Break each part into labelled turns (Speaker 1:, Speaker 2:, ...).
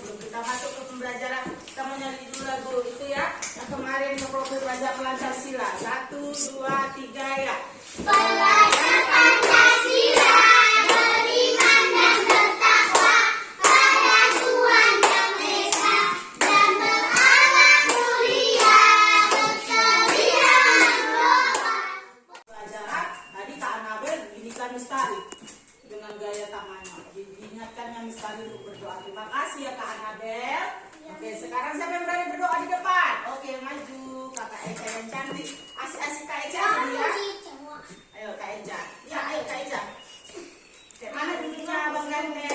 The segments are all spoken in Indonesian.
Speaker 1: sebelum kita masuk ke pembelajaran. berdoa. Terima kasih ya Kak Anabel. Oke, sekarang siapa yang berani berdoa di depan? Oke, maju. Kakak Eja yang cantik. Asik-asik Kak Eja ya. ya. Ayo Kak Eja. Ya, ayo Kak Eja. Kayak mana duduknya Bang Ganteng?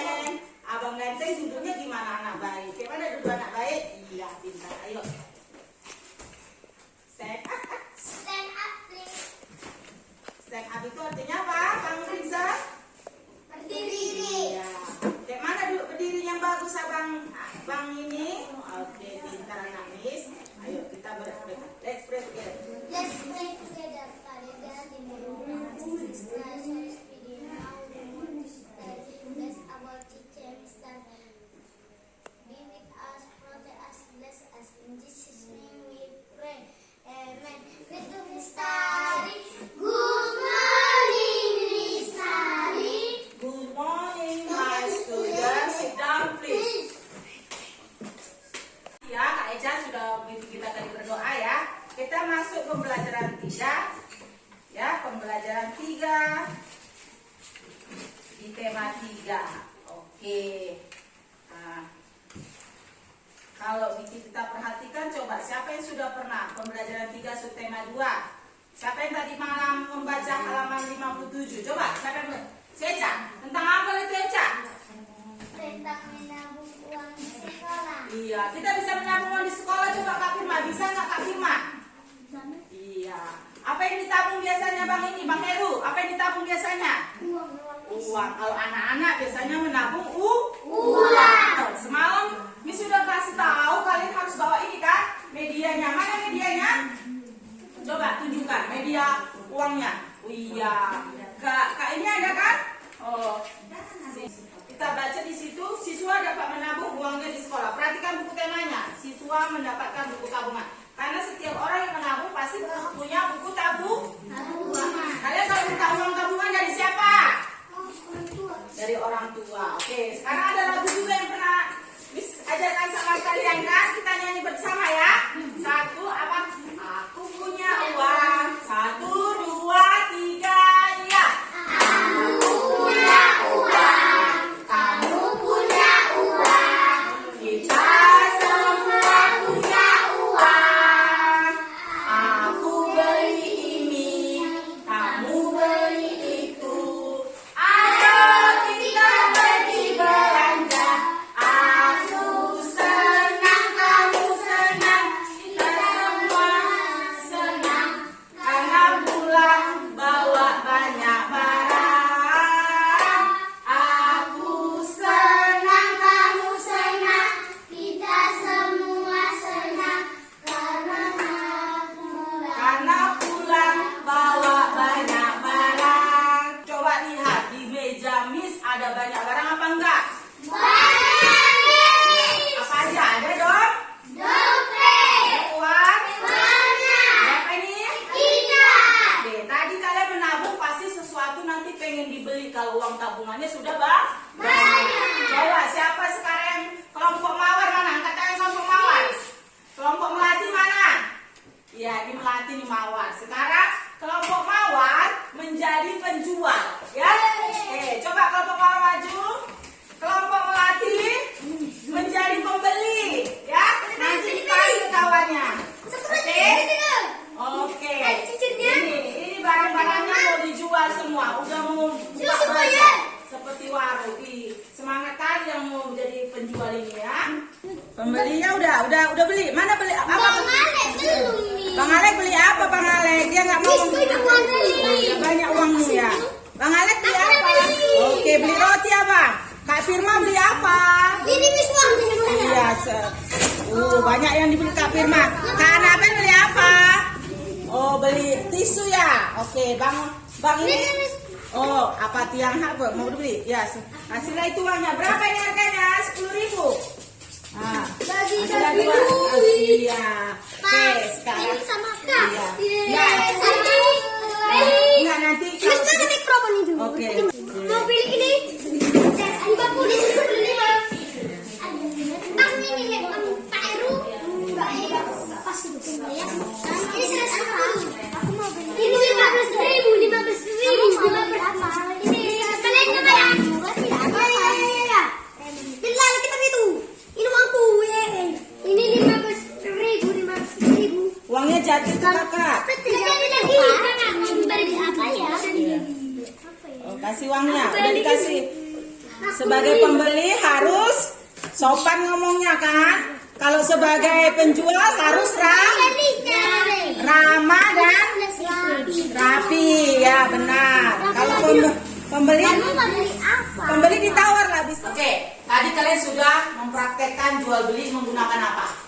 Speaker 1: di tema 3 oke. Nah, kalau kita perhatikan coba siapa yang sudah pernah pembelajaran tiga subtema dua? siapa yang tadi malam membaca halaman 57 coba siapa yang
Speaker 2: uang.
Speaker 1: Kalau anak-anak biasanya menabung u
Speaker 2: uang.
Speaker 1: Tuh, semalam Miss sudah kasih tahu kalian harus bawa ini kan? Medianya mana ya medianya? Coba tunjukkan media uangnya. Oh iya. Kak, kak ini ada kan? Oh. Kita baca di situ siswa dapat menabung uangnya di sekolah. Perhatikan buku temanya. Siswa mendapatkan buku tabungan. Karena setiap orang yang menabung pasti punya buku tabung ya ini melatih di mawar. Sekarang kelompok mawar menjadi penjual. Ya oke. Coba kelompok mawar maju. Kelompok melatih menjadi pembeli. Ya nanti kita kawannya.
Speaker 2: banyak
Speaker 1: yang dibeli Kak Firman karena apa beli apa? Oh beli tisu ya oke bang bang
Speaker 2: ini
Speaker 1: Oh apa tiang hak mau beli ya hasilnya itu uangnya berapa ini harganya? Sepuluh ribu Ah,
Speaker 2: bagi bagi
Speaker 1: dua. Iya. Oke, sekarang.
Speaker 2: Sama Kak.
Speaker 1: Iya.
Speaker 2: iya. Ya,
Speaker 1: tuh kakak.
Speaker 2: Jadi lagi. Beli apa ya?
Speaker 1: Oh, kasih uangnya. Udah dikasih. Sebagai pembeli harus sopan ngomongnya kan. Kalau sebagai penjual harus ram, ramah dan rapi. Ya benar. Kalau pembe- pembeli pembeli ditawar lah bisa. Oke, tadi kalian sudah mempraktekkan jual beli menggunakan apa?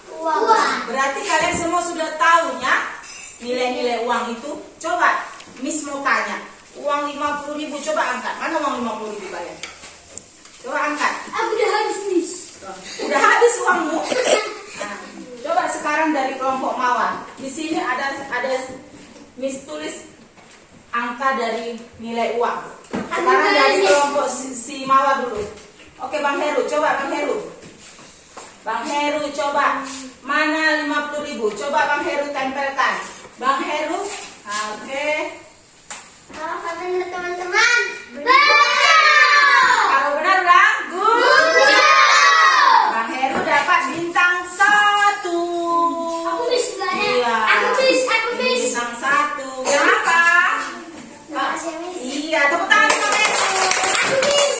Speaker 1: Berarti kalian semua sudah tahu ya nilai-nilai uang itu. Coba Miss mau tanya. Uang 50 ribu coba angkat. Mana uang 50 ribu kalian? Coba angkat.
Speaker 2: Aku udah habis nih.
Speaker 1: Udah habis uangmu. Nah, coba sekarang dari kelompok Mawar. Di sini ada ada Miss tulis angka dari nilai uang. Sekarang dari kelompok si, si Mawar dulu. Oke Bang Heru, coba Bang Heru. Bang Heru coba. Mana 50 ribu? Coba Bang Heru tempelkan. Bang Heru oke. Okay. halo teman-teman.